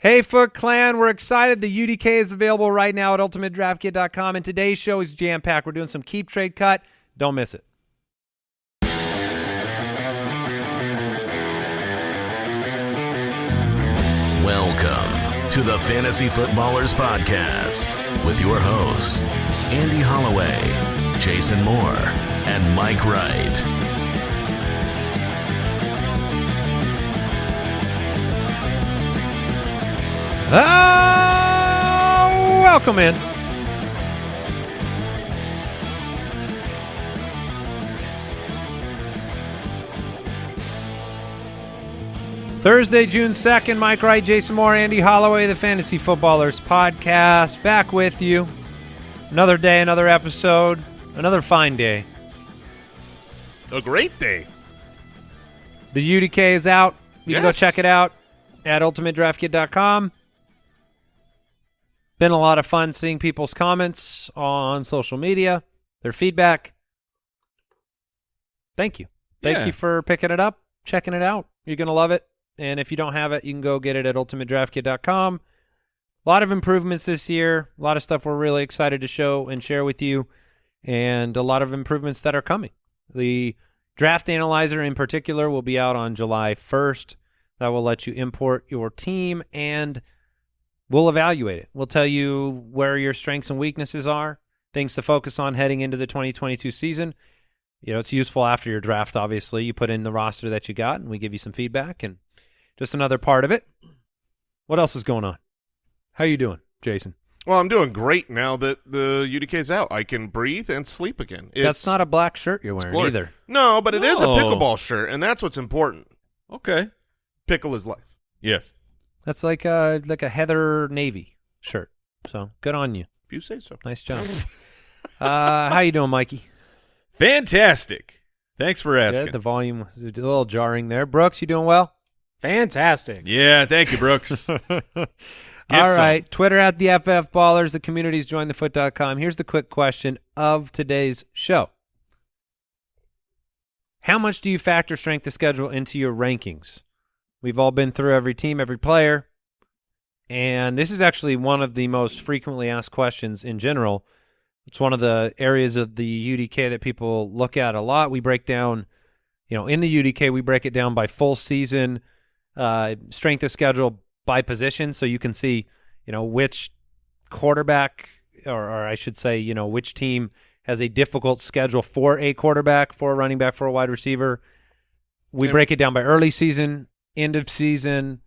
Hey, Foot Clan, we're excited. The UDK is available right now at ultimatedraftkit.com, and today's show is jam packed. We're doing some keep trade cut. Don't miss it. Welcome to the Fantasy Footballers Podcast with your hosts, Andy Holloway, Jason Moore, and Mike Wright. Ah, welcome in. Thursday, June 2nd, Mike Wright, Jason Moore, Andy Holloway, the Fantasy Footballers Podcast, back with you. Another day, another episode, another fine day. A great day. The UDK is out. You can go check it out at ultimatedraftkit.com. Been a lot of fun seeing people's comments on social media, their feedback. Thank you. Thank Yeah. you for picking it up, checking it out. You're going to love it. And if you don't have it, you can go get it at ultimatedraftkit.com. A lot of improvements this year, a lot of stuff we're really excited to show and share with you, and a lot of improvements that are coming. The draft analyzer in particular will be out on July 1st. That will let you import your team and we'll evaluate it. We'll tell you where your strengths and weaknesses are, things to focus on heading into the 2022 season. You know, it's useful after your draft, obviously. You put in the roster that you got and we give you some feedback and just another part of it. What else is going on? How are you doing, Jason? Well, I'm doing great now that the UDK's out. I can breathe and sleep again. It's, That's not a black shirt you're wearing either. No, but it is a pickleball shirt, and that's what's important. Okay. Pickle is life. Yes. That's like a like a Heather Navy shirt. So good on you. If you say so. Nice job. uh, how you doing, Mikey? Fantastic. Thanks for asking. Good. The volume was a little jarring there. Brooks, you doing well? Fantastic. yeah, thank you, Brooks. All some. right. Twitter at the FF Ballers. The community's jointhefoot.com. Here's the quick question of today's show. How much do you factor strength of schedule into your rankings? We've all been through every team, every player. And this is actually one of the most frequently asked questions in general. It's one of the areas of the UDK that people look at a lot. We break down, you know, in the UDK, we break it down by full season, uh, strength of schedule by position. So you can see, you know, which quarterback, or, or I should say, you know, which team has a difficult schedule for a quarterback, for a running back, for a wide receiver. We break it down by early season, end of season.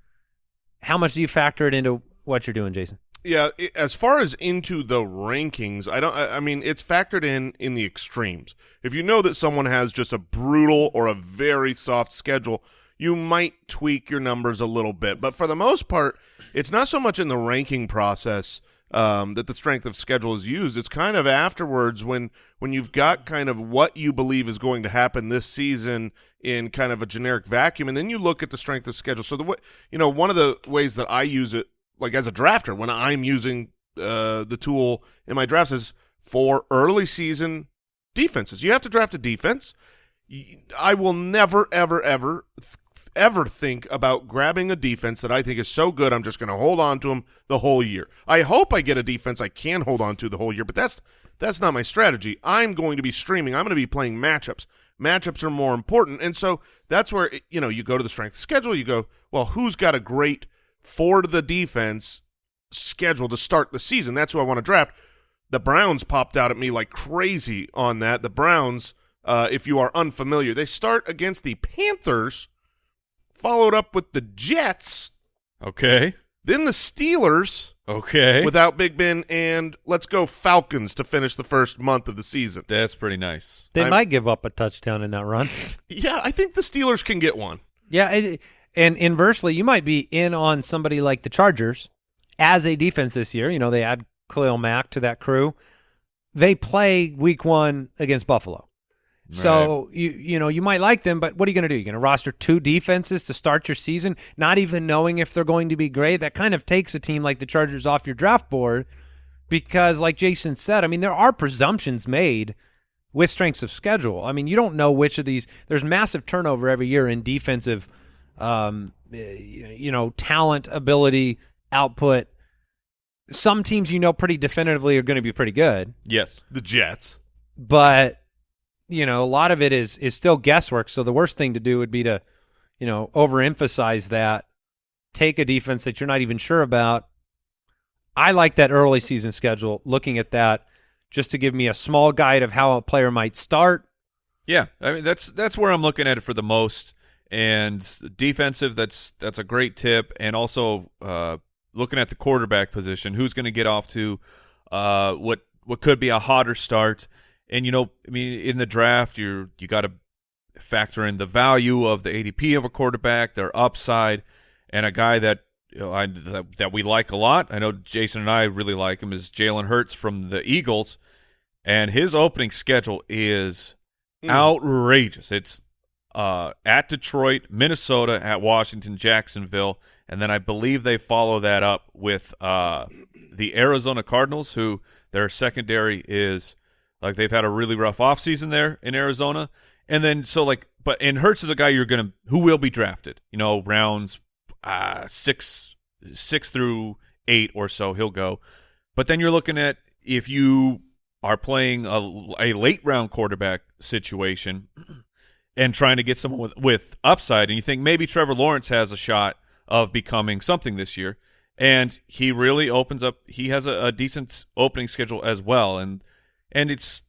How much do you factor it into what you're doing, Jason? Yeah, as far as into the rankings, I don't. I, mean, it's factored in in the extremes. If you know that someone has just a brutal or a very soft schedule, you might tweak your numbers a little bit. But for the most part, it's not so much in the ranking process um, that the strength of schedule is used. It's kind of afterwards when when you've got kind of what you believe is going to happen this season in kind of a generic vacuum, and then you look at the strength of schedule. So the way you know one of the ways that I use it like as a drafter when I'm using uh, the tool in my drafts is for early season defenses. You have to draft a defense. I will never, ever, ever, ever think about grabbing a defense that I think is so good I'm just going to hold on to them the whole year. I hope I get a defense I can hold on to the whole year, but that's that's not my strategy. I'm going to be streaming. I'm going to be playing matchups. Matchups are more important, and so that's where you know you go to the strength schedule. You go, well, who's got a great for the defense schedule to start the season. That's who I want to draft. The Browns popped out at me like crazy on that. The Browns, uh, if you are unfamiliar, they start against the Panthers, followed up with the Jets, okay. then the Steelers Okay. without Big Ben, and let's go Falcons to finish the first month of the season. That's pretty nice. They I'm- might give up a touchdown in that run. Yeah, I think the Steelers can get one. yeah, it, and inversely, you might be in on somebody like the Chargers as a defense this year. You know, they add Khalil Mack to that crew. They play Week One against Buffalo. So you you know you might like them, but what are you going to do? You're going to roster two defenses to start your season, not even knowing if they're going to be great. That kind of takes a team like the Chargers off your draft board because, like Jason said, I mean there are presumptions made with strengths of schedule. I mean you don't know which of these. There's massive turnover every year in defensive, um, eh, you know, talent, ability output. Some teams you know pretty definitively are going to be pretty good, Yes. The Jets. but you know a lot of it is is still guesswork. So the worst thing to do would be to you know overemphasize that, take a defense that you're not even sure about. I like that early season schedule. Looking at that, just to give me a small guide of how a player might start. Yeah, I mean that's that's where I'm looking at it for the most. And defensive, that's that's a great tip. And also uh, looking at the quarterback position, who's going to get off to uh, what what could be a hotter start. And you know, I mean, in the draft, you're you got to factor in the value of the ADP of a quarterback, their upside, and a guy that you know, I, that, that we like a lot. I know Jason and I really like him is Jalen Hurts from the Eagles, and his opening schedule is Mm. outrageous. It's uh, at Detroit, Minnesota, at Washington, Jacksonville, and then I believe they follow that up with uh, the Arizona Cardinals, who their secondary is like they've had a really rough offseason there in Arizona. And then so like but and Hurts is a guy you're gonna who will be drafted, you know, rounds uh six six through eight or so he'll go. But then you're looking at if you are playing a, a late round quarterback situation and trying to get someone with, with upside, and you think maybe Trevor Lawrence has a shot of becoming something this year, and he really opens up. He has a, a decent opening schedule as well, and and it's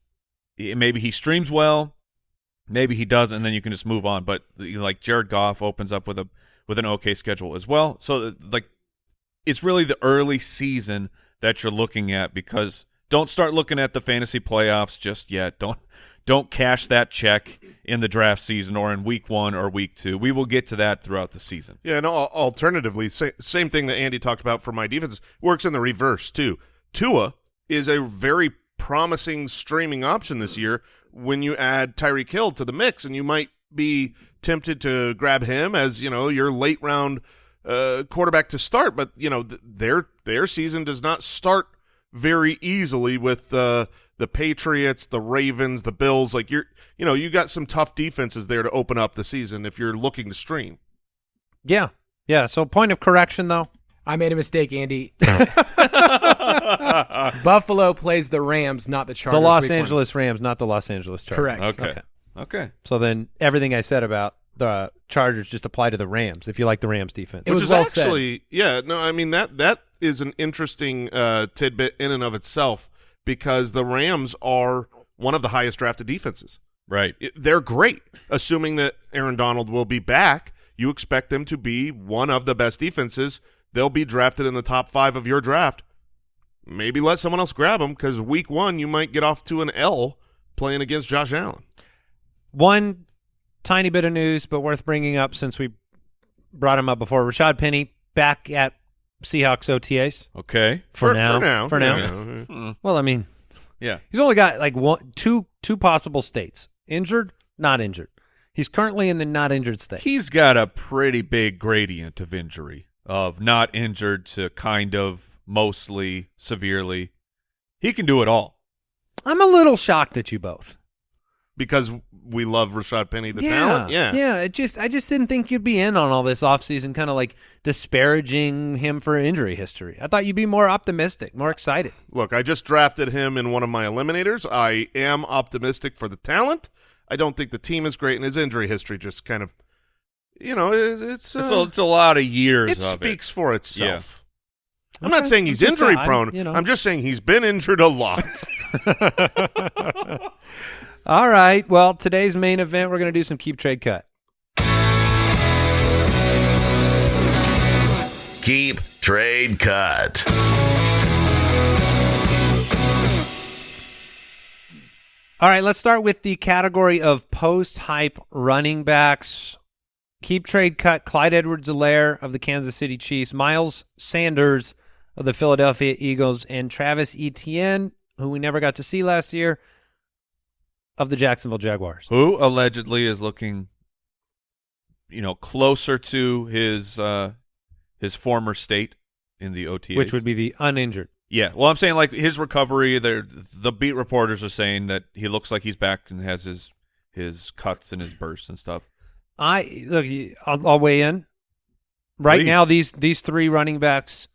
eh, maybe he streams well, maybe he doesn't, and then you can just move on. But you know, like Jared Goff opens up with a with an okay schedule as well, so uh, like it's really the early season that you're looking at because don't start looking at the fantasy playoffs just yet. Don't don't cash that check in the draft season or in week one or week two. We will get to that throughout the season. Yeah, al- Alternatively, sa- same thing that Andy talked about for my defense works in the reverse too. Tua is a very promising streaming option this year. When you add Tyreek Hill to the mix, and you might be tempted to grab him as you know your late round uh, quarterback to start, but you know th- their their season does not start very easily with uh, the Patriots, the Ravens, the Bills. Like you're, you know, you got some tough defenses there to open up the season if you're looking to stream. Yeah, yeah. So point of correction though. I made a mistake, Andy. Buffalo plays the Rams, not the Chargers. the Los week one. Angeles Rams, not the Los Angeles Chargers. Correct. Okay. Okay. So then everything I said about the Chargers just apply to the Rams if you like the Rams defense. It Which was is well said. actually, yeah, no, I mean that that is an interesting uh, tidbit in and of itself because the Rams are one of the highest drafted defenses. Right. It- they're great, assuming that Aaron Donald will be back. You expect them to be one of the best defenses. They'll be drafted in the top five of your draft. Maybe let someone else grab them because week one you might get off to an L playing against Josh Allen. One tiny bit of news, but worth bringing up since we brought him up before. Rashad Penny back at Seahawks OTAs Okay. for, now. For now. For now. yeah. Mm. Well, I mean, Yeah. he's only got like one, two, two possible states: injured, not injured. He's currently in the not injured state. He's got a pretty big gradient of injury, of not injured to kind of mostly severely. He can do it all. I'm a little shocked at you both. Because we love Rashad Penny, the yeah, talent. Yeah. yeah. It just, I just didn't think you'd be in on all this offseason, kind of like disparaging him for injury history. I thought you'd be more optimistic, more excited. Look, I just drafted him in one of my eliminators. I am optimistic for the talent. I don't think the team is great, and his injury history just kind of, you know, it, it's, uh, It's, a, it's a lot of years it of speaks for itself. I'm Okay, not saying he's it's injury side, prone. you know. I'm just saying he's been injured a lot. All right. Well, today's main event, we're going to do some keep trade cut. Keep Trade Cut. All right, let's start with the category of post hype running backs. Keep trade cut Clyde Edwards-Helaire of the Kansas City Chiefs, Miles Sanders of the Philadelphia Eagles, and Travis Etienne, who we never got to see last year, of the Jacksonville Jaguars. Who allegedly is looking, you know, closer to his uh, his former state in the OTAs. Which would be the uninjured. Yeah, well, I'm saying like his recovery. There, the beat reporters are saying that he looks like he's back and has his his cuts and his bursts and stuff. I look. I'll, I'll weigh in. Right Please. now, these these three running backs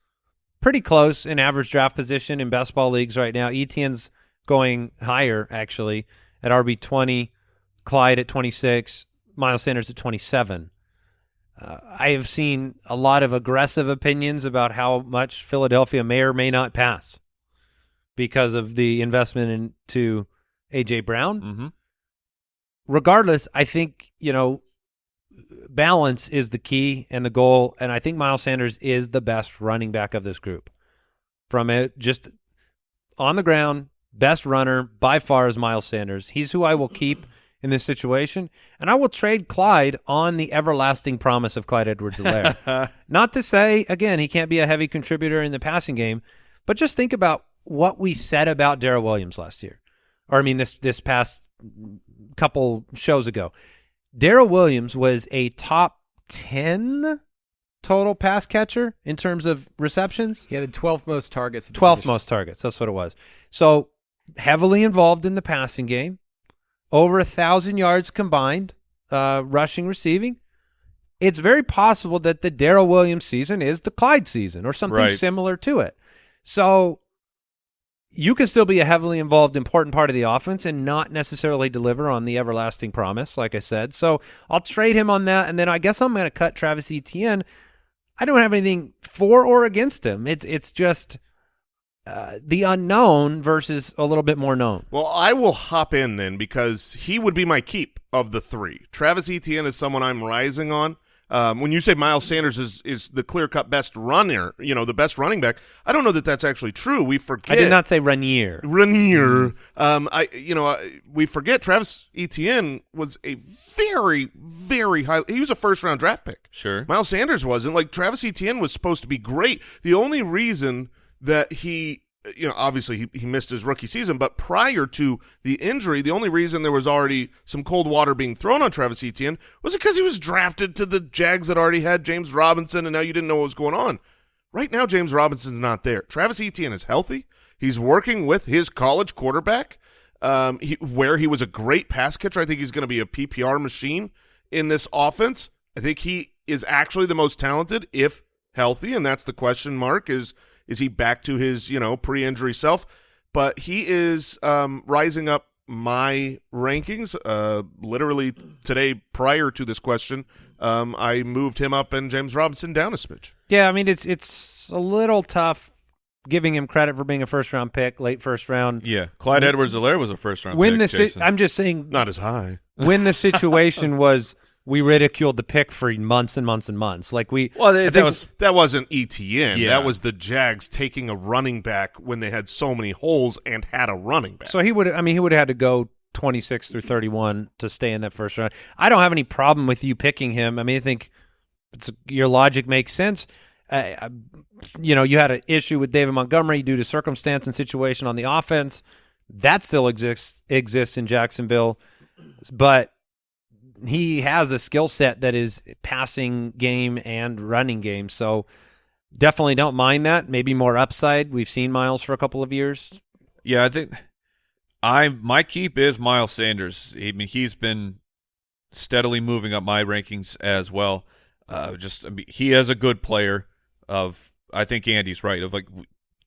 pretty close in average draft position in best ball leagues right now. Etienne's going higher actually at RB twenty, Clyde at twenty six, Miles Sanders at twenty seven. Uh, I have seen a lot of aggressive opinions about how much Philadelphia may or may not pass because of the investment into AJ Brown. Mm-hmm. Regardless, I think you know balance is the key and the goal, and I think Miles Sanders is the best running back of this group. From it, just on the ground, best runner by far is Miles Sanders. He's who I will keep in this situation, and I will trade Clyde on the everlasting promise of Clyde Edwards-Helaire. Not to say again he can't be a heavy contributor in the passing game, but just think about what we said about Darrel Williams last year, or I mean this this past couple shows ago. Darrel Williams was a top 10 total pass catcher in terms of receptions. He had the 12th most targets. at the 12th position. most targets. That's what it was. So heavily involved in the passing game. Over a thousand yards combined, uh, rushing, receiving. It's very possible that the Darrel Williams season is the Clyde season or something Right. similar to it. So you can still be a heavily involved, important part of the offense and not necessarily deliver on the everlasting promise, like I said. So I'll trade him on that, and then I guess I'm going to cut Travis Etienne. I don't have anything for or against him. It's it's just uh, the unknown versus a little bit more known. Well, I will hop in then because he would be my keep of the three. Travis Etienne is someone I'm rising on. Um, when you say Miles Sanders is is the clear cut best runner, you know, the best running back, I don't know that that's actually true. We forget. I did not say Renier. Renier. Um, I you know I, we forget Travis Etienne was a very very high. He was a first round draft pick. Sure. Miles Sanders wasn't. Like Travis Etienne was supposed to be great. The only reason that he, you know, obviously he, he missed his rookie season, but prior to the injury, the only reason there was already some cold water being thrown on Travis Etienne was because he was drafted to the Jags that already had James Robinson, and now you didn't know what was going on. Right now, James Robinson's not there. Travis Etienne is healthy. He's working with his college quarterback, um, he, where he was a great pass catcher. I think he's going to be a PPR machine in this offense. I think he is actually the most talented if healthy, and that's the question mark is is he back to his, you know, pre-injury self? But he is um, rising up my rankings. Uh, literally today, prior to this question, um, I moved him up and James Robinson down a smidge. Yeah, I mean it's it's a little tough giving him credit for being a first round pick, late first round. Yeah, Clyde Edwards-Helaire was a first round When pick. the si- Jason. I'm just saying Not as high. when the situation was we ridiculed the pick for months and months and months. Like we well, I that, that was That wasn't ETN. Yeah. That was the Jags taking a running back when they had so many holes and had a running back. So he would. I mean, he would have had to go 26 through 31 to stay in that first round. I don't have any problem with you picking him. I mean, I think it's your logic makes sense. Uh, I- you know, you had an issue with David Montgomery due to circumstance and situation on the offense. That still exists exists in Jacksonville, but he has a skill set that is passing game and running game. So definitely don't mind that. Maybe more upside. We've seen Miles for a couple of years. Yeah, I think I my keep is Miles Sanders. I mean, he's been steadily moving up my rankings as well. Uh, just I mean, he is a good player. Of I think Andy's right. Of like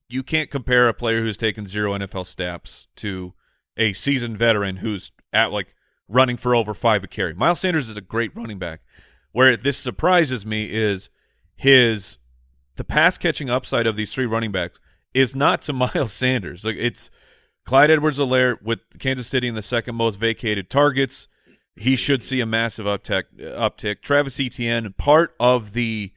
you can't compare a player who's taken zero NFL snaps to a seasoned veteran who's at like running for over five a carry. Miles Sanders is a great running back. Where this surprises me is his the pass catching upside of these three running backs is not to Miles Sanders. Like it's Clyde Edwards-Helaire with Kansas City in the second most vacated targets. He should see a massive uptick. Uptick. Travis Etienne, part of the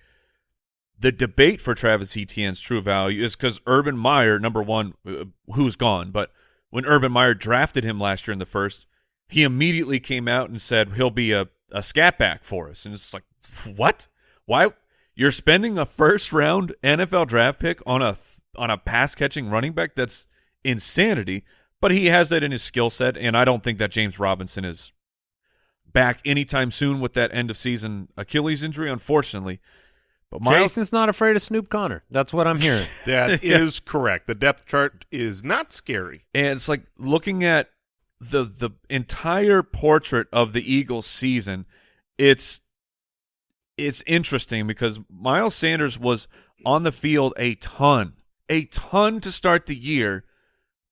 the debate for Travis Etienne's true value is because Urban Meyer, number one, uh, who's gone, but when Urban Meyer drafted him last year in the first, he immediately came out and said he'll be a, a scat back for us. And it's like, what? Why? You're spending a first round NFL draft pick on a th- on a pass catching running back? That's insanity. But he has that in his skill set, and I don't think that James Robinson is back anytime soon with that end of season Achilles injury, unfortunately. But Miles, Jason's not afraid of Snoop Conner. That's what I'm hearing. That is correct. The depth chart is not scary. and it's like looking at the the entire portrait of the Eagles season, it's it's interesting because Miles Sanders was on the field a ton, a ton to start the year,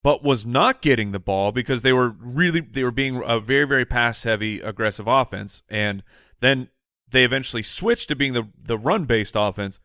but was not getting the ball because they were really they were being a very very pass heavy aggressive offense, and then they eventually switched to being the the run based offense.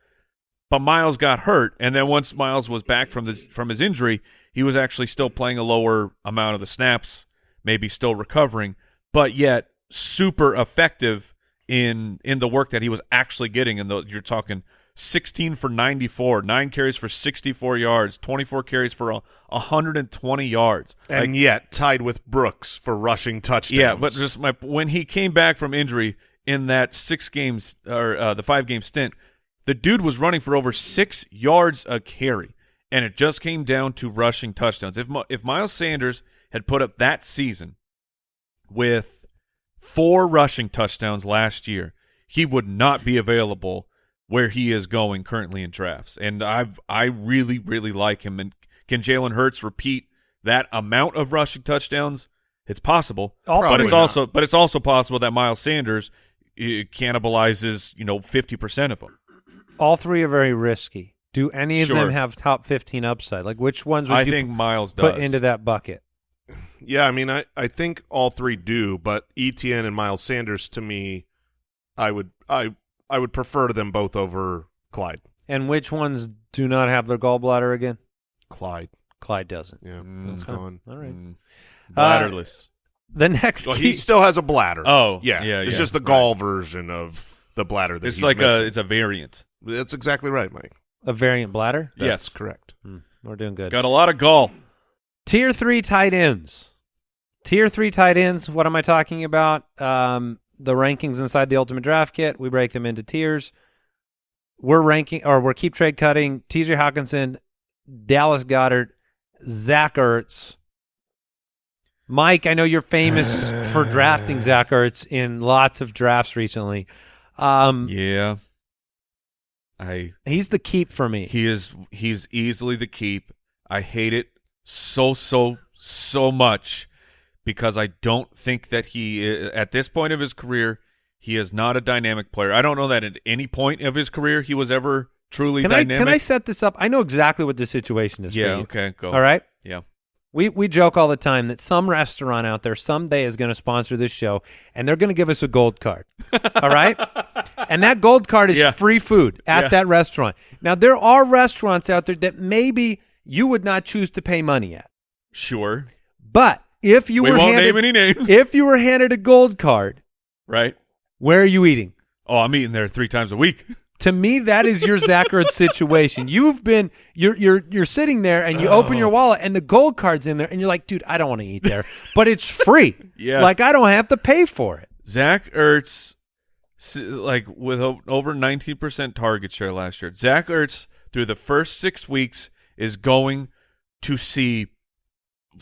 But Miles got hurt, and then once Miles was back from this from his injury, he was actually still playing a lower amount of the snaps, maybe still recovering, but yet super effective in in the work that he was actually getting. And you're talking 16 for 94, nine carries for 64 yards, 24 carries for a, 120 yards, and Like, yet tied with Brooks for rushing touchdowns. yeah, but just my when he came back from injury in that six games or uh, the five game stint, the dude was running for over six yards a carry, and it just came down to rushing touchdowns. If if Miles Sanders had put up that season with four rushing touchdowns last year, he would not be available where he is going currently in drafts. And I've I really really like him. And can Jalen Hurts repeat that amount of rushing touchdowns? It's possible, All but it's three. also but it's also possible that Miles Sanders uh, cannibalizes you know fifty percent of them. All three are very risky. Do any of Sure. them have top 15 upside? Like which ones would I you think Miles put does into that bucket? Yeah, I mean, I, I think all three do, but ETN and Miles Sanders to me, I would I I would prefer them both over Clyde. And which ones do not have their gallbladder again? Clyde, Clyde doesn't. yeah, Mm. that's Oh, gone. All right. Mm. Uh, bladderless. The next Well, key, he still has a bladder. Oh, yeah, yeah, It's yeah, just the right. gall version of the bladder that it's he's like missing. a it's a variant. That's exactly right, Mike. a variant bladder. That's Yes. correct. Hmm, we're doing It's good. got a lot of gall. Tier three tight ends. Tier three tight ends. What am I talking about? Um, the rankings inside the Ultimate Draft Kit. We break them into tiers. We're ranking, or we're keep trade cutting. T.J. Hockenson, Dallas Goedert, Zach Ertz. Mike, I know you're famous for drafting Zach Ertz in lots of drafts recently. Um, Yeah, I He's the keep for me. He is he's easily the keep. I hate it so so so much because I don't think that he at this point of his career he is not a dynamic player. I don't know that at any point of his career he was ever truly can I dynamic. can I set this up? I know exactly what the situation is. yeah, for you. okay, go. All right. Yeah. We we joke all the time that some restaurant out there someday is going to sponsor this show, and they're going to give us a gold card. all right, and that gold card is Yeah. free food at Yeah. that restaurant. Now there are restaurants out there that maybe you would not choose to pay money at, Sure. but if you we were won't handed, name any names. if you were handed a gold card, right? where are you eating? Oh, I'm eating there 3 times a week. To me, that is your Zach Ertz situation. You've been you're you're you're sitting there and you open Oh. your wallet and the gold card's in there and you're like, dude, I don't want to eat there, but it's free. Yes. like I don't have to pay for it. Zach Ertz, like with over 19% target share last year, Zach Ertz through the first six weeks is going to see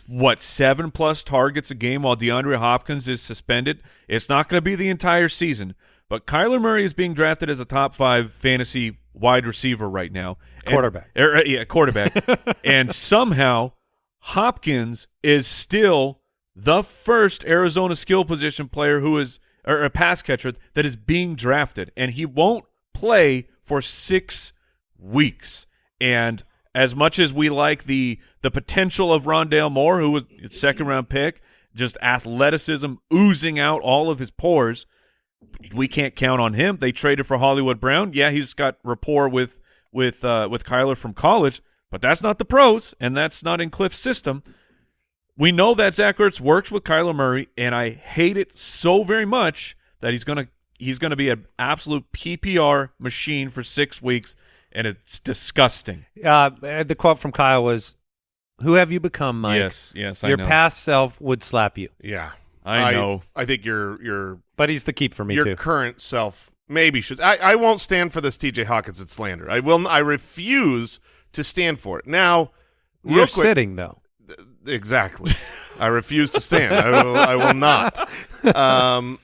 what seven plus targets a game while DeAndre Hopkins is suspended. It's not going to be the entire season, but Kyler Murray is being drafted as a top five fantasy wide receiver right now. And- Quarterback. er, uh, yeah, quarterback. and somehow Hopkins is still the first Arizona skill position player who is or a pass catcher that is being drafted, and he won't play for six weeks. And as much as we like the the potential of Rondale Moore, who was second round pick, just athleticism oozing out all of his pores, we can't count on him. They traded for Hollywood Brown. Yeah, he's got rapport with with uh, with Kyler from college, but that's not the pros, and that's not in Kliff's system. We know that Zach Ertz works with Kyler Murray, and I hate it so very much that he's gonna he's gonna be an absolute PPR machine for six weeks, and it's disgusting. Uh, the quote from Kyle was, "Who have you become, Mike? Yes, yes, I Your know. past self would slap you, Yeah, I know. I, think your your but he's the keep for me your too. current self maybe should. I, I won't stand for this T.J. Hockenson slander. I will. I refuse to stand for it. Now, real You're quick, sitting though. Exactly. I refuse to stand. I will. I will not. Um,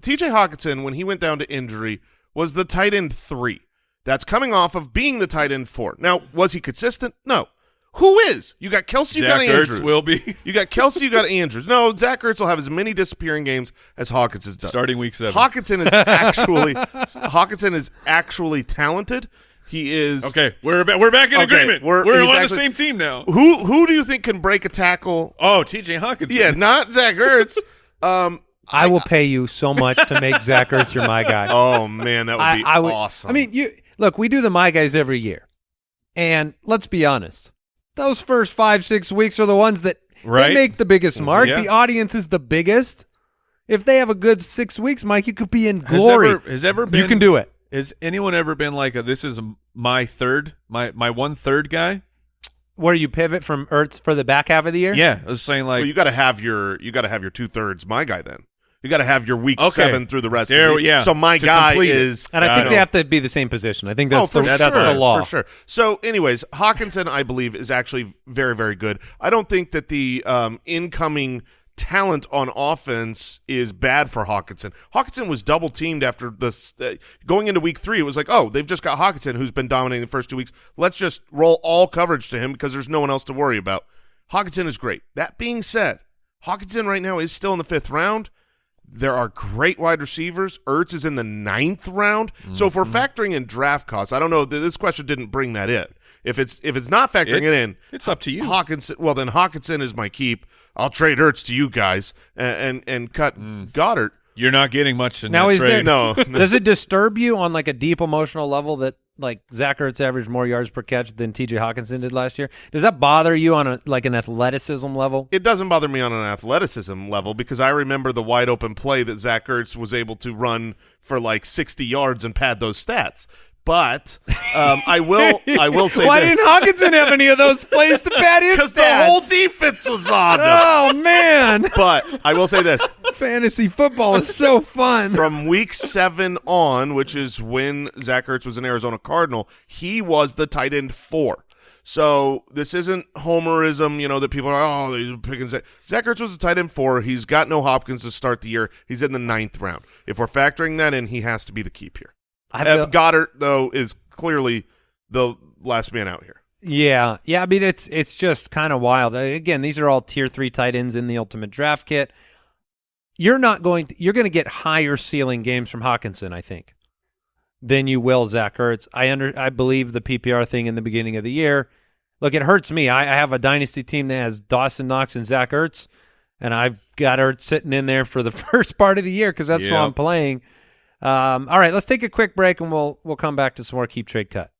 T.J. Hockenson, when he went down to injury, was the tight end three. That's coming off of being the tight end four. Now, was he consistent? No. Who is? You got Kelce. You Zach got Ertz Andrews. will be You got Kelce. You got Andrews. No, Zach Ertz will have as many disappearing games as Hawkins has done. starting week seven. Hockenson is actually Hockenson is actually talented. He is Okay, we're ba- we're back in Okay, agreement. we're- We're, on actually- the same team now. Who who do you think can break a tackle? Oh, T.J. Hawkins. Yeah, not Zach Ertz. um. I will pay you so much to make Zach Ertz your my guy. Oh man, that would I, be I would, awesome. I mean, you look. We do the my guys every year, and let's be honest. Those first five six weeks are the ones that they Right. make the biggest mm-hmm. mark. Yeah. The audience is the biggest. If they have a good six weeks, Mike, you could be in Has glory. ever, has ever been you can do it. Has anyone ever been like a this is my third, my my one third guy? Where you pivot from Ertz for the back half of the year. Yeah, I was saying like well, you got to have your you got to have your two thirds. My guy, then you got to have your week Okay. seven through the rest There- of the yeah, So my to guy complete it. is, And I Got think it. they have to be the same position. I think that's oh, for the, that's sure, the law. for sure. So, anyways, Hockenson, I believe, is actually very, very good. I don't think that the um, incoming talent on offense is bad for Hockenson. Hockenson was double teamed after this uh, going into week three. It was like, oh, they've just got Hockenson who's been dominating the first two weeks. Let's just roll all coverage to him because there's no one else to worry about. Hockenson is great. That being said, Hockenson right now is still in the fifth round. There are great wide receivers. Ertz is in the ninth round. So if we're Mm-hmm. factoring in draft costs, I don't know. This question didn't bring that in. If it's if it's not factoring It- it, in, it's up to you. Hockenson. Well, then Hockenson is my keep. I'll trade Ertz to you guys and and, and cut Mm. Goedert. you're not getting much in Now that is there. No, Does it disturb you on like a deep emotional level that like Zach Ertz averaged more yards per catch than T.J. Hockenson did last year? Does that bother you on a like an athleticism level? it doesn't bother me on an athleticism level because I remember the wide open play that Zach Ertz was able to run for like 60 yards and pad those stats. But um, I will I will say Why this. didn't Hockenson have any of those plays to pad his because the whole defense was on him. oh man, But I will say this: fantasy football is so fun. from week seven on, which is when Zach Ertz was an Arizona Cardinal, he was the tight end four. So this isn't homerism, you know, that people are, oh, they're picking Zach. Zach Ertz was a tight end four. He's got no Hopkins to start the year. He's in the ninth round. If we're factoring that in, he has to be the keep here. I feel- Goedert, though, is clearly the last man out here. Yeah, yeah. I mean, it's it's just kind of wild. Again, these are all tier three tight ends in the ultimate draft kit. You're not going. To, you're going to get higher ceiling games from Hockenson, I think, than you will Zach Ertz. I under. I believe the PPR thing in the beginning of the year. Look, it hurts me. I, I have a dynasty team that has Dawson Knox and Zach Ertz, and I've got Ertz sitting in there for the first part of the year because that's who I'm playing. Um, all right, let's take a quick break and we'll we'll come back to some more keep trade cut.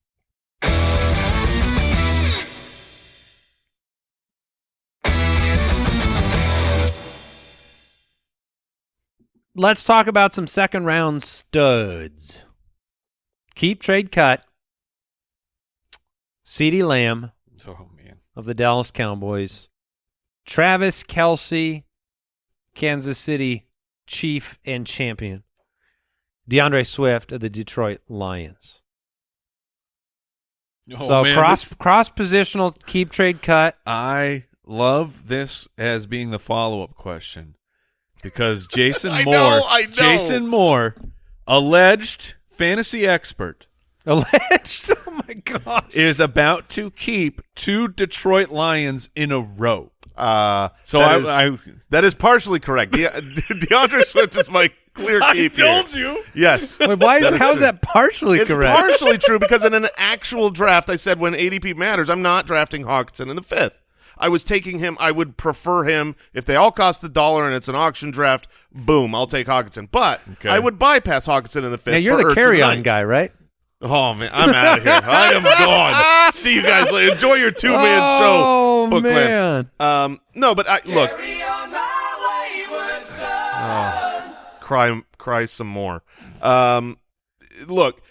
Let's talk about some second round studs. Keep trade cut. CeeDee Lamb Oh man. of the Dallas Cowboys. Travis Kelce, Kansas City Chief and Champion. DeAndre Swift of the Detroit Lions. Oh, so man, cross this- cross positional keep trade cut. I love this as being the follow up question because Jason I Moore, know, I know. Jason Moore, alleged fantasy expert, Alleged. Oh my gosh. is about to keep two Detroit Lions in a row. Uh, So that I, is- I, that is partially correct. De- DeAndre Swift is my clear I keep. here. told you. Yes. Wait, why is That is how is true. that partially correct? It's correct? partially true because in an actual draft, I said when ADP matters, I'm not drafting Hockenson in the fifth. I was taking him. I would prefer him if they all cost a dollar and it's an auction draft. Boom, I'll take Hockenson. But Okay. I would bypass Hockenson in the fifth. now you're the carry on guy, right? Oh man, I'm out of here. I am gone. See you guys later. Enjoy your two man oh, show, Bookland. man. Um, no, but I look. Cry cry some more. Um, look,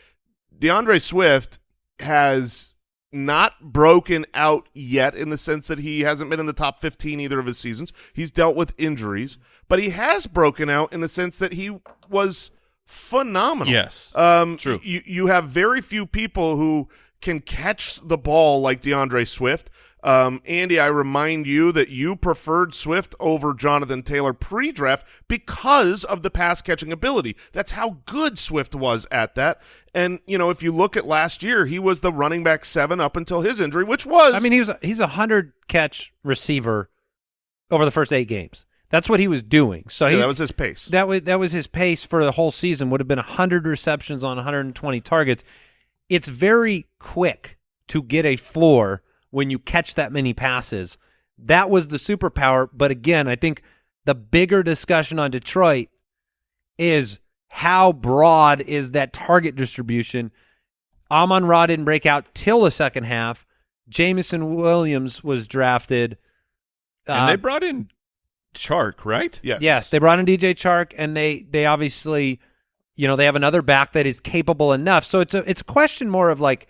DeAndre Swift has not broken out yet in the sense that he hasn't been in the top 15 either of his seasons. He's dealt with injuries, but he has broken out in the sense that he was phenomenal. Yes. Um, True. You you have very few people who can catch the ball like DeAndre Swift. Um, Andy, I remind you that you preferred Swift over Jonathan Taylor pre-draft because of the pass catching ability. That's how good Swift was at that. And you know, if you look at last year, he was the running back seven up until his injury, which was I mean, he was a, he's a hundred catch receiver over the first eight games. That's what he was doing. So yeah, that was his pace. that was that was his pace for the whole season. Would have been hundred receptions on 120 targets. it's very quick to get a floor when you catch that many passes. That was the superpower. But again, I think the bigger discussion on Detroit is how broad is that target distribution. Amon-Ra didn't break out till the second half. Jameson Williams was drafted. And Uh, they brought in Chark, right? Yes. Yes, they brought in DJ Chark, and they they obviously, you know, they have another back that is capable enough. So it's a it's a question more of like,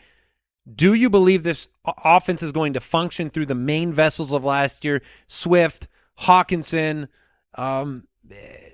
do you believe this o- offense is going to function through the main vessels of last year, Swift, Hockenson, um,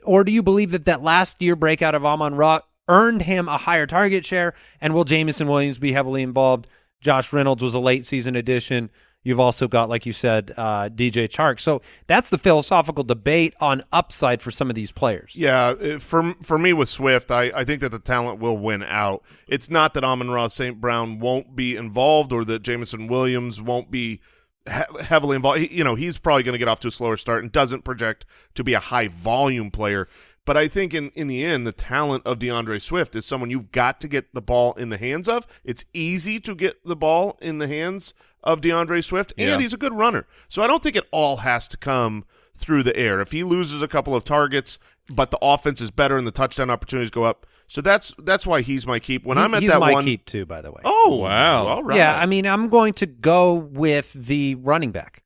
or do you believe that that last year breakout of Amon-Ra earned him a higher target share, and will Jameson Williams be heavily involved? Josh Reynolds was a late season addition. You've also got, like you said, uh, DJ Chark. So that's the philosophical debate on upside for some of these players. Yeah, uh, for for me with Swift, I, I think that the talent will win out. It's not that Amon-Ra St. Brown won't be involved or that Jameson Williams won't be he- heavily involved. He, you know, he's probably going to get off to a slower start and doesn't project to be a high volume player. But I think in, in the end, the talent of DeAndre Swift is someone you've got to get the ball in the hands of. It's easy to get the ball in the hands of DeAndre Swift, and Yeah. he's a good runner. So I don't think it all has to come through the air. If he loses a couple of targets, but the offense is better and the touchdown opportunities go up, so that's that's why he's my keep. When He- I'm at he's that my one, keep too, by the way. oh Wow. all right, Yeah, I mean, I'm going to go with the running back.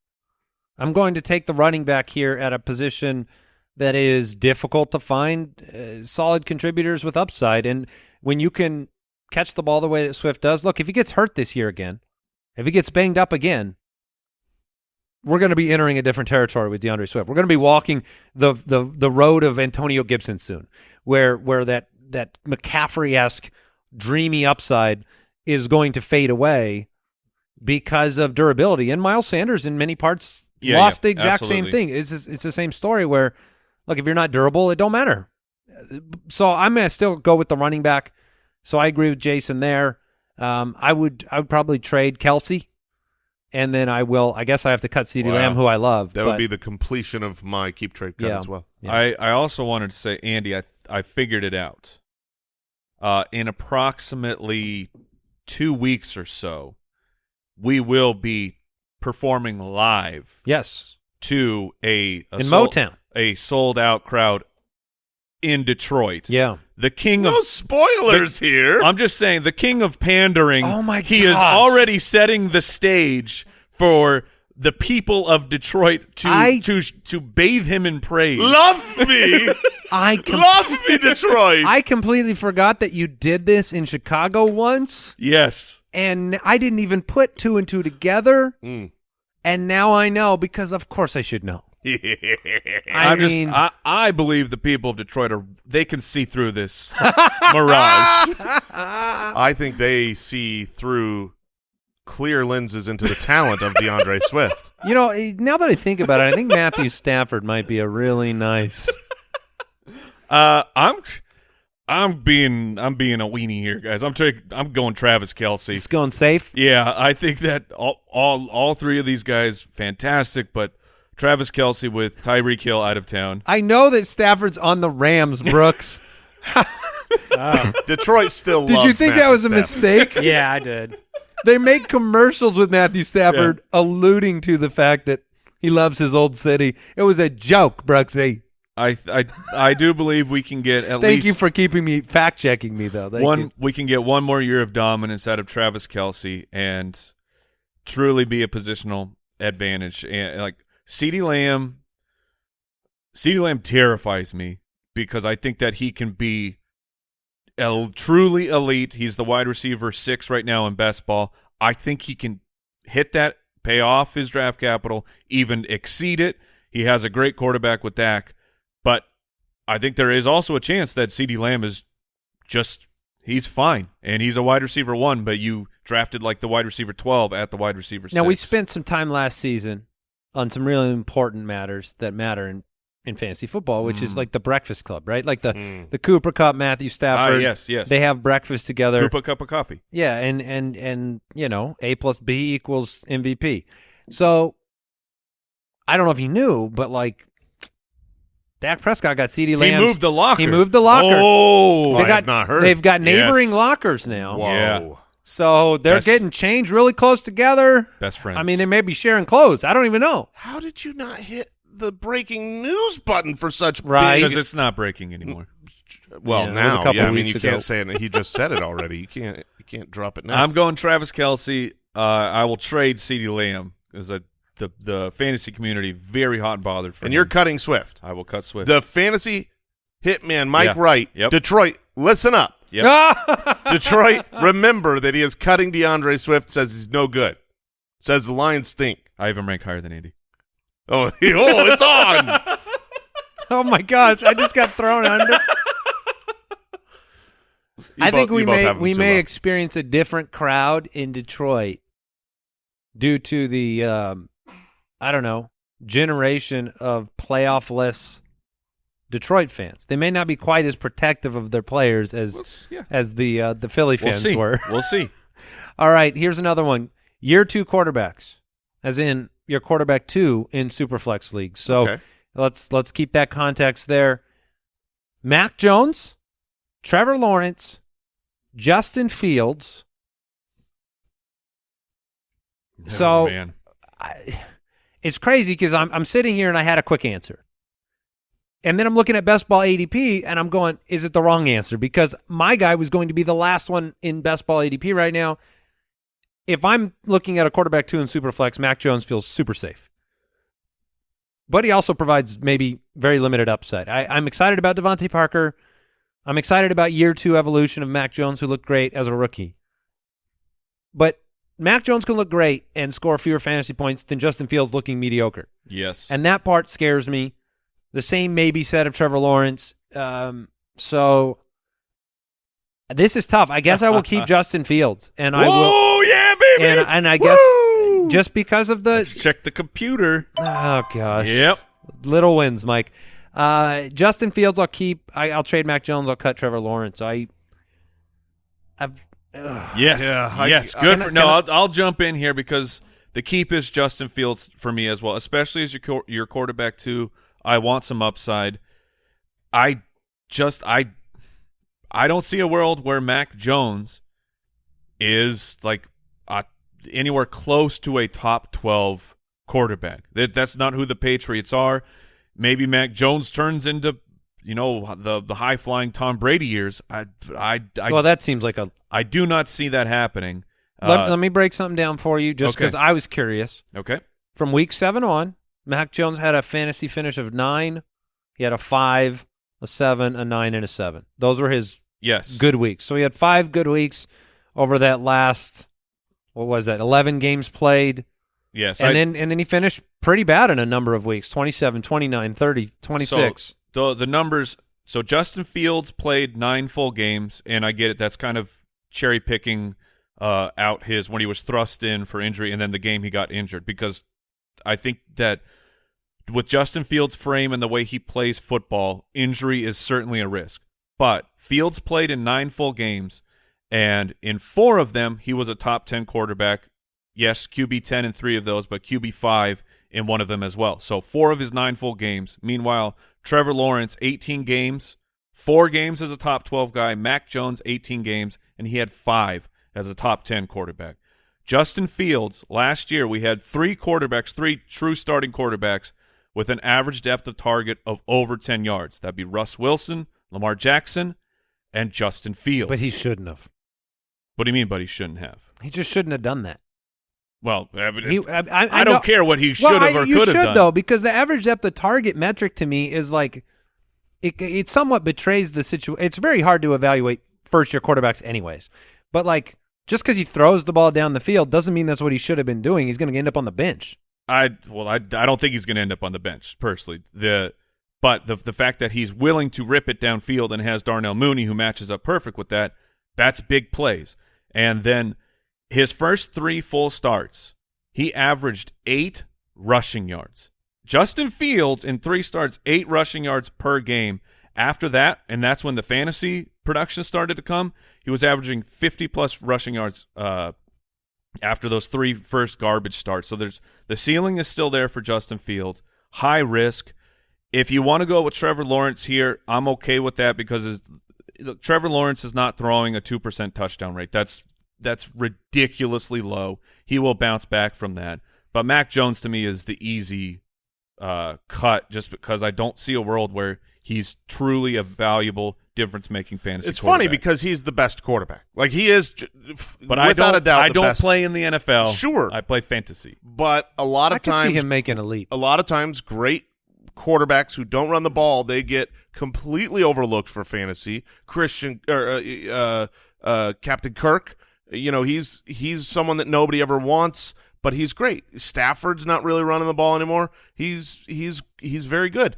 I'm going to take the running back here at a position that is difficult to find uh, solid contributors with upside. And when you can catch the ball the way that Swift does, look, if he gets hurt this year again, if he gets banged up again, we're going to be entering a different territory with DeAndre Swift. We're going to be walking the the the road of Antonio Gibson soon, where where that that McCaffrey esque dreamy upside is going to fade away because of durability. And Miles Sanders, in many parts, Yeah, lost yeah, the exact absolutely. same thing. It's it's the same story where, look, if you're not durable, it don't matter. So I'm going to still go with the running back. So I agree with Jason there. Um, I would I would probably trade Kelce, and then I will. I guess I have to cut CeeDee Wow. Lamb, who I love. that but- would be the completion of my keep trade cut Yeah. as well. Yeah. I, I also wanted to say, Andy, I I figured it out. Uh, in approximately two weeks or so, we will be performing live yes to a, a in sold- Motown. a sold out crowd in Detroit. Yeah. The king No of spoilers here. I'm just saying the king of pandering. Oh my He is already setting the stage for the people of Detroit to I- to to bathe him in praise. Love me, I love me, Detroit. I completely forgot that you did this in Chicago once, yes. and I didn't even put two and two together. Mm. And now I know because, of course, I should know. I I'm just mean, I, I believe the people of Detroit are they can see through this mirage. I think they see through clear lenses into the talent of DeAndre Swift. you know, eh, now that I think about it, I think Matthew Stafford might be a really nice. Uh I'm I'm being I'm being a weenie here, guys. I'm taking I'm going Travis Kelce. He's going safe. Yeah, I think that all, all all three of these guys fantastic, but Travis Kelce with Tyreek Hill out of town. I know that Stafford's on the Rams, Brooks. Detroit still Did loves you think Matthew that was a Stafford. mistake? yeah, I did. they make commercials with Matthew Stafford alluding to the fact that he loves his old city. It was a joke, Brooksy. I I I do believe we can get at Thank least Thank you for keeping me fact checking me though. Thank one. you. We can get one more year of dominance out of Travis Kelce and truly be a positional advantage. And like CeeDee Lamb, CeeDee Lamb terrifies me because I think that he can be el- truly elite. He's the wide receiver six right now in best ball. I think he can hit that, pay off his draft capital, even exceed it. He has a great quarterback with Dak, but I think there is also a chance that CeeDee Lamb is just he's fine and he's a wide receiver one, but you drafted like the wide receiver twelve at the wide receiver. Now we spent some time last season on some really important matters that matter in, in fantasy football, which is Mm. like the breakfast club, right? Like the Mm. the Cooper Kupp, Matthew ah Stafford. yes yes They have breakfast together. Group a cup of coffee. Yeah, and and and you know, A plus B equals MVP. So I don't know if you knew, but like Dak Prescott got CeeDee Lamb. He moved the locker. He moved the locker. Oh, They I got, have not heard. They've got neighboring Yes. lockers now. Whoa. Yeah. So they're Best- getting changed really close together. Best friends. I mean, they may be sharing clothes. I don't even know. How did you not hit the breaking news button for such Right. big? because it's not breaking anymore. Well, Yeah, it was a now, couple yeah. I mean, weeks you ago. can't say it. He just said it already. You can't. You can't drop it now. I'm going Travis Kelce. Uh, I will trade CeeDee Lamb because the the fantasy community very hot and bothered for and you're him. cutting Swift. I will cut Swift. The fantasy hitman, Mike Yeah. Wright, Yep. Detroit. Listen up, Yep. Detroit. remember that he is cutting D'Andre Swift. Says he's no good. Says the Lions stink. I even rank higher than Andy. Oh, oh, it's on. oh my gosh! I just got thrown under. You I think we may we may low. experience a different crowd in Detroit due to the um, I don't know generation of playoff-less Detroit fans. They may not be quite as protective of their players as Let's- yeah. as the uh, the Philly We'll fans were. We'll see. All right, here's another one. Year two quarterbacks, as in your quarterback two in Superflex leagues. So Okay. let's let's keep that context there. Mac Jones, Trevor Lawrence, Justin Fields. So- oh, man. I, it's crazy because I'm I'm sitting here and I had a quick answer, and then I'm looking at best ball ADP and I'm going, is it the wrong answer? Because my guy was going to be the last one in best ball ADP right now. If I'm looking at a quarterback two in Superflex, Mac Jones feels super safe, but he also provides maybe very limited upside. I, I'm excited about DeVante Parker. I'm excited about year two evolution of Mac Jones, who looked great as a rookie. But Mac Jones can look great and score fewer fantasy points than Justin Fields looking mediocre. Yes. And that part scares me. The same may be said of Trevor Lawrence. Um, so this is tough. I guess I will keep Justin Fields, and I will, Oh yeah, baby. and, and I guess Woo! just because of Let's the check the computer. oh gosh, Yep. little wins, Mike. Uh, Justin Fields, I'll keep. I, I'll trade Mac Jones. I'll cut Trevor Lawrence. I, I've. ugh. Yes. Yeah, I, yes. I, Good I, for no. I'll, I'll jump in here because the keep is Justin Fields for me as well, especially as your your quarterback too. I want some upside. I just I I don't see a world where Mac Jones is like uh, anywhere close to a top 12 quarterback. That that's not who the Patriots are. Maybe Mac Jones turns into you know the the high flying Tom Brady years. I I I, well, that seems like a. I do not see that happening. Let, Uh, let me break something down for you, just okay. because I was curious. okay. From week seven on, Mac Jones had a fantasy finish of nine. He had a five, a seven, a nine, and a seven. Those were his Yes. good weeks. So he had five good weeks over that last. What was that? Eleven games played. Yes. and I- then and then he finished pretty bad in a number of weeks 27 29 30 26 So the the numbers. So Justin Fields played nine full games, and I get it. That's kind of cherry picking uh, out his when he was thrust in for injury, and then the game he got injured. Because I think that with Justin Fields' frame and the way he plays football, injury is certainly a risk. But Fields played in nine full games, and in four of them, he was a top ten quarterback. Yes, QB ten in three of those, but QB five in one of them as well. So four of his nine full games. Meanwhile, Trevor Lawrence, 18 games, four games as a top 12 guy. Mac Jones, 18 games, and he had five as a top 10 quarterback. Justin Fields, last year we had three quarterbacks, three true starting quarterbacks with an average depth of target of over 10 yards. That'd be Russ Wilson, Lamar Jackson, and Justin Fields. but he shouldn't have what do you mean, but he shouldn't have? he just shouldn't have done that Well, he, I, I, I know- don't care what he should well, have or could have should done. though because the average depth of target metric to me is like it, it somewhat betrays the situation it's very hard to evaluate first year quarterbacks anyways but like just because he throws the ball down the field doesn't mean that's what he should have been doing he's going to end up on the bench I well, I, I don't think he's going to end up on the bench personally. The but the the fact that he's willing to rip it downfield and has Darnell Mooney who matches up perfect with that, that's big plays. And then his first three full starts, he averaged eight rushing yards. Justin Fields in three starts, eight rushing yards per game. After that, and that's when the fantasy production started to come, he was averaging 50 plus rushing yards uh, after those three first garbage starts. So there's the ceiling is still there for Justin Fields. High risk. If you want to go with Trevor Lawrence here, I'm okay with that because look, Trevor Lawrence is not throwing a two percent touchdown rate. That's that's ridiculously low. He will bounce back from that. But Mac Jones to me is the easy uh, cut just because I don't see a world where he's truly a valuable difference making fantasy. It's funny because he's the best quarterback. Like he is, j- f- but I without don't a doubt, I the don't best. play in the NFL. Sure. I play fantasy. But a lot of can times, see him making a leap. a lot of times, great quarterbacks who don't run the ball, they get completely overlooked for fantasy. Christian or uh, uh, uh, Captain Kirk, you know, he's he's someone that nobody ever wants, but he's great. Stafford's not really running the ball anymore. He's he's he's very good.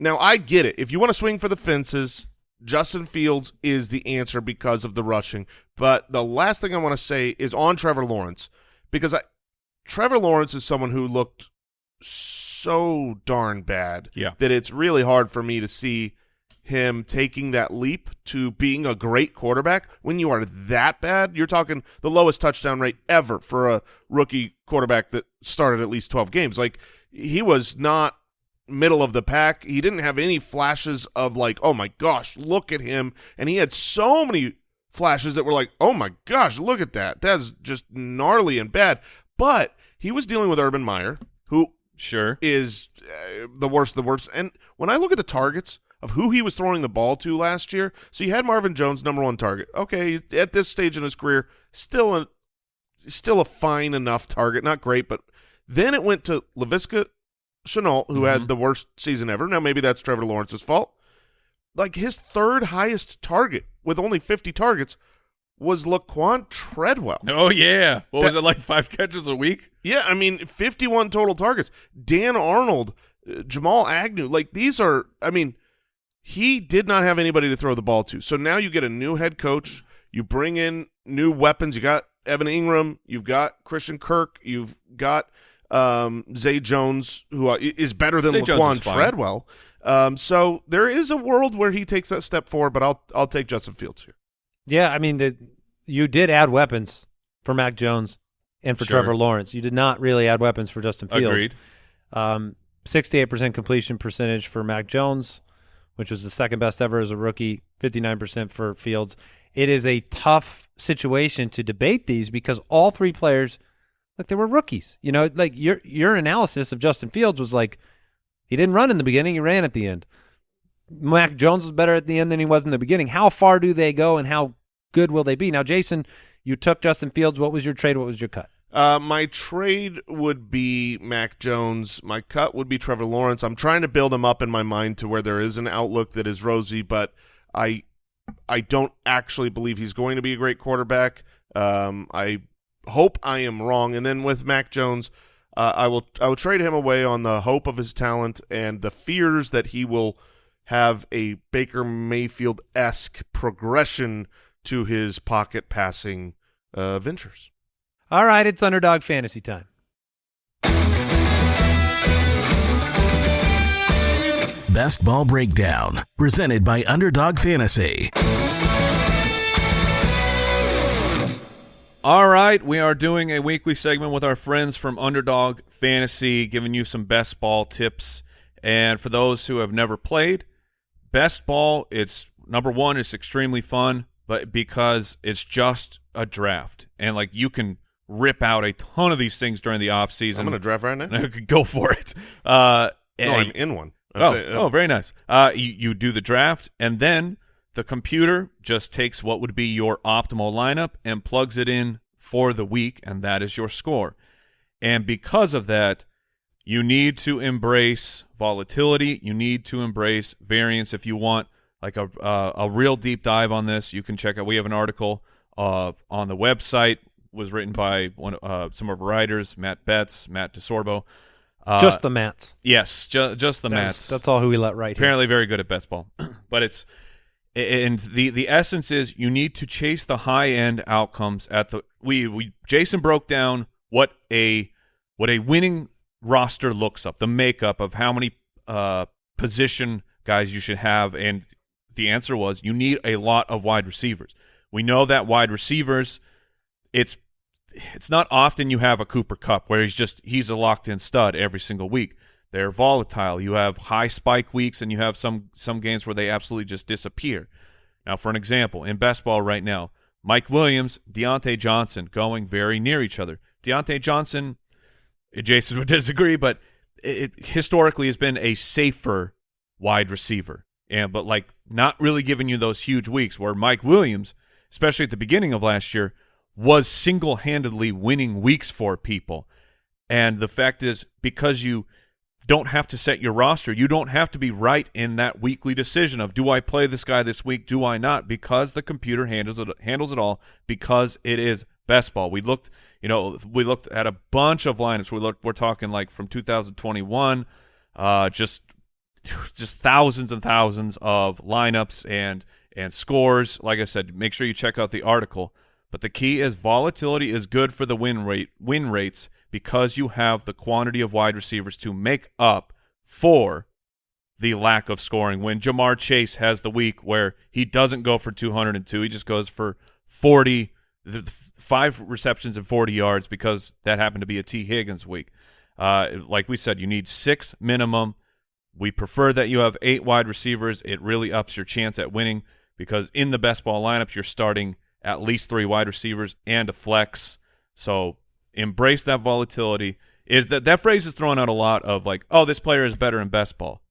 Now I get it. If you want to swing for the fences, Justin Fields is the answer because of the rushing. But the last thing I want to say is on Trevor Lawrence because I Trevor Lawrence is someone who looked so darn bad Yeah. that it's really hard for me to see him taking that leap to being a great quarterback when you are that bad. You're talking the lowest touchdown rate ever for a rookie quarterback that started at least 12 games. Like he was not middle of the pack. He didn't have any flashes of like, "Oh my gosh, look at him." And he had so many flashes that were like, "Oh my gosh, look at that. That's just gnarly and bad." But he was dealing with Urban Meyer, who Sure. is uh, the worst of the worst. And when I look at the targets of who he was throwing the ball to last year, so you had Marvin Jones, number one target. Okay, he's- at this stage in his career, still a still a fine enough target, not great, but then it went to Laviska Shenault, who had the worst season ever. Now maybe that's Trevor Lawrence's fault. Like his third highest target with only 50 targets was Laquon Treadwell. Oh yeah. What was it like? Five catches a week? Yeah, I mean, 51 total targets. Dan Arnold, uh, Jamal Agnew, like these are, I mean, he did not have anybody to throw the ball to. So now you get a new head coach. You bring in new weapons. You got Evan Engram. You've got Christian Kirk. You've got um, Zay Jones, who uh, i- is better than Zay Jones Laquon. Treadwell. Um, so there is a world where he takes that step forward, but I'll I'll take Justin Fields here. Yeah, I mean, the, you did add weapons for Mac Jones and for Sure. Trevor Lawrence. You did not really add weapons for Justin Fields. Agreed. Um, 68% completion percentage for Mac Jones, which was the second best ever as a rookie, 59% for Fields. It is a tough situation to debate these because all three players, like they were rookies. You know, like your your analysis of Justin Fields was like he didn't run in the beginning, he ran at the end. Mac Jones was better at the end than he was in the beginning. How far do they go and how good will they be? Now, Jason, you took Justin Fields. What was your trade? What was your cut? Uh, my trade would be Mac Jones. My cut would be Trevor Lawrence. I'm trying to build him up in my mind to where there is an outlook that is rosy, but I I don't actually believe he's going to be a great quarterback. Um, I hope I am wrong. And then with Mac Jones, uh, I will I will trade him away on the hope of his talent and the fears that he will have a Baker Mayfield esque progression to his pocket passing uh, ventures. All right, it's underdog fantasy time. Best Ball Breakdown, presented by Underdog Fantasy. All right, we are doing a weekly segment with our friends from Underdog Fantasy, giving you some best ball tips. And for those who have never played, best ball, it's number one, it's extremely fun, but because it's just a draft, and like you can rip out a ton of these things during the off season. I'm going to draft right now. go for it. Uh, No, I'm in one. I'm Oh, saying, uh, oh, very nice. Uh, you, you do the draft, and then the computer just takes what would be your optimal lineup and plugs it in for the week, and that is your score. And because of that, you need to embrace volatility. You need to embrace variance. If you want like a uh, a real deep dive on this, you can check out. We have an article uh, on the website. Was written by one uh, some of our writers, Matt Betts, Matt DeSorbo. Uh, Just the Mats. yes, ju- just the That's, Mats. that's all who we let right here. Apparently, very good at best ball, but it's and the the essence is you need to chase the high end outcomes at the we we Jason broke down what a what a winning roster looks up the makeup of how many uh position guys you should have and the answer was you need a lot of wide receivers. We know that wide receivers it's it's not often you have a Cooper Kupp where he's just he's a locked in stud every single week. They're volatile. You have high spike weeks and you have some some games where they absolutely just disappear. Now, for an example, in best ball right now, Mike Williams, Diontae Johnson going very near each other. Diontae Johnson, Jason would disagree, but it, it historically has been a safer wide receiver, and but like not really giving you those huge weeks where Mike Williams, especially at the beginning of last year, was single-handedly winning weeks for people. And the fact is, because you don't have to set your roster, you don't have to be right in that weekly decision of do I play this guy this week, do I not? Because the computer handles it handles it all because it is best ball. We looked, you know, we looked at a bunch of lineups. We looked, we're talking like from 2021, uh, just just thousands and thousands of lineups and and scores. Like I said, make sure you check out the article. But the key is volatility is good for the win rate win rates because you have the quantity of wide receivers to make up for the lack of scoring. When Ja'Marr Chase has the week where he doesn't go for 202, he just goes for 40, five receptions and 40 yards because that happened to be a Tee Higgins week. Uh, like we said, you need six minimum. We prefer that you have eight wide receivers. It really ups your chance at winning because in the best ball lineups, you're starting at least three wide receivers and a flex. So embrace that volatility. Is that that phrase is thrown out a lot of like, oh, this player is better in best ball.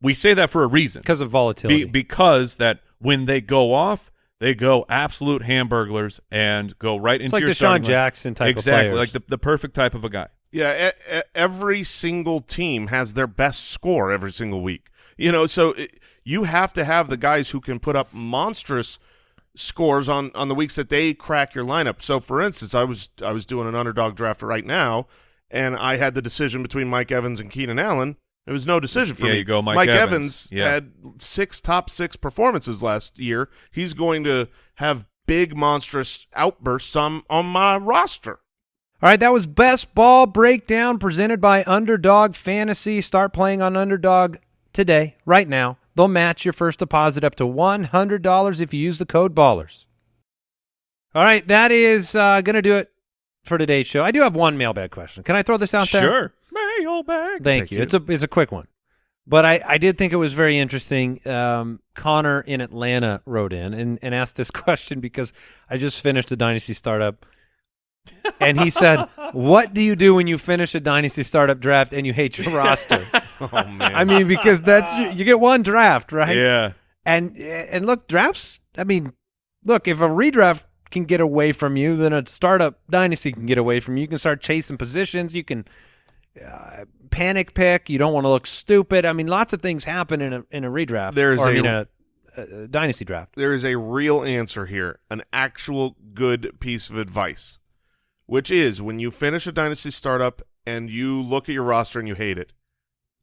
We say that for a reason because of volatility. Be, because that when they go off, they go absolute hamburglers and go right it's into like your DeSean starting line. Jackson type exactly of like the the perfect type of a guy. Yeah, e- e- every single team has their best score every single week. You know, so it, you have to have the guys who can put up monstrous scores on on the weeks that they crack your lineup. So, for instance, I was I was doing an underdog draft right now, and I had the decision between Mike Evans and Keenan Allen. It was no decision for Yeah, me. you go Mike Evans, Evans. Yeah. had six top six performances last year. He's going to have big monstrous outbursts on on my roster. All right, that was Best Ball Breakdown presented by Underdog Fantasy. Start playing on Underdog today, right now. They'll match your first deposit up to $100 if you use the code BALLERS. All right, that is uh, going to do it for today's show. I do have one mailbag question. Can I throw this out there? Sure. Mailbag. Thank, Thank you. you. It's a it's a quick one, but I I did think it was very interesting. Um, Connor in Atlanta wrote in and and asked this question because I just finished a dynasty startup, and he said, "What do you do when you finish a dynasty startup draft and you hate your roster?" Oh man, I mean, because that's you get one draft, right? Yeah. And and look, drafts. I mean, look, if a redraft can get away from you, then a startup dynasty can get away from you. You can start chasing positions. You can uh, panic pick. You don't want to look stupid. I mean, lots of things happen in a in a redraft. There's or, I a- mean, a, a dynasty draft. there is a real answer here, an actual good piece of advice, which is when you finish a dynasty startup and you look at your roster and you hate it,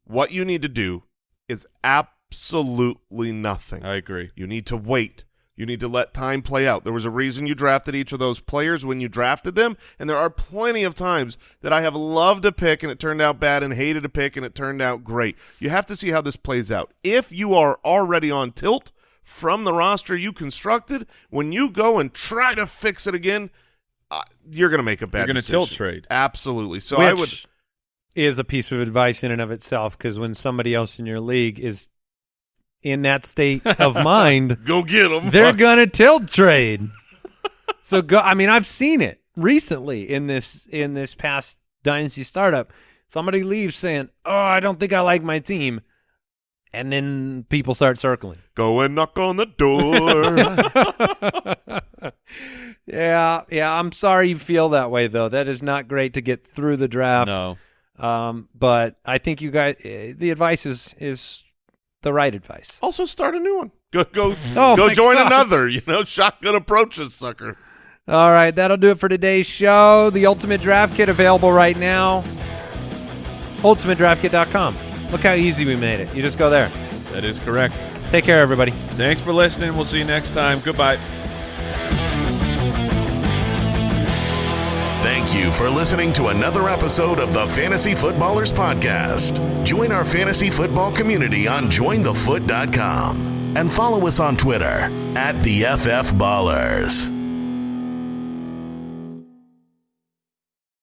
what you need to do is absolutely nothing. I agree. You need to wait. You need to let time play out. There was a reason you drafted each of those players when you drafted them, and there are plenty of times that I have loved a pick and it turned out bad and hated a pick and it turned out great. You have to see how this plays out. If you are already on tilt from the roster you constructed, when you go and try to fix it again, uh, you're going to make a bad You're gonna decision. tilt trade. Absolutely. So I would is a piece of advice in and of itself because when somebody else in your league is in that state of mind, go get them. they're gonna tilt trade. so go. I mean, I've seen it recently in this in this past dynasty startup. Somebody leaves saying, "Oh, I don't think I like my team," and then people start circling. Go and knock on the door. yeah, yeah. I'm sorry you feel that way though. That is not great to get through the draft. No. Um, but I think you guys, eh, the advice is is the right advice. Also, start a new one. Go go Oh go join gosh. another. You know, shotgun approaches, sucker. All right, that'll do it for today's show. The Ultimate Draft Kit available right now. UltimateDraftKit.com. Look how easy we made it. You just go there. That is correct. Take care, everybody. Thanks for listening. We'll see you next time. Goodbye. Thank you for listening to another episode of the Fantasy Footballers Podcast. Join our fantasy football community on jointhefoot.com and follow us on Twitter at the FF Ballers.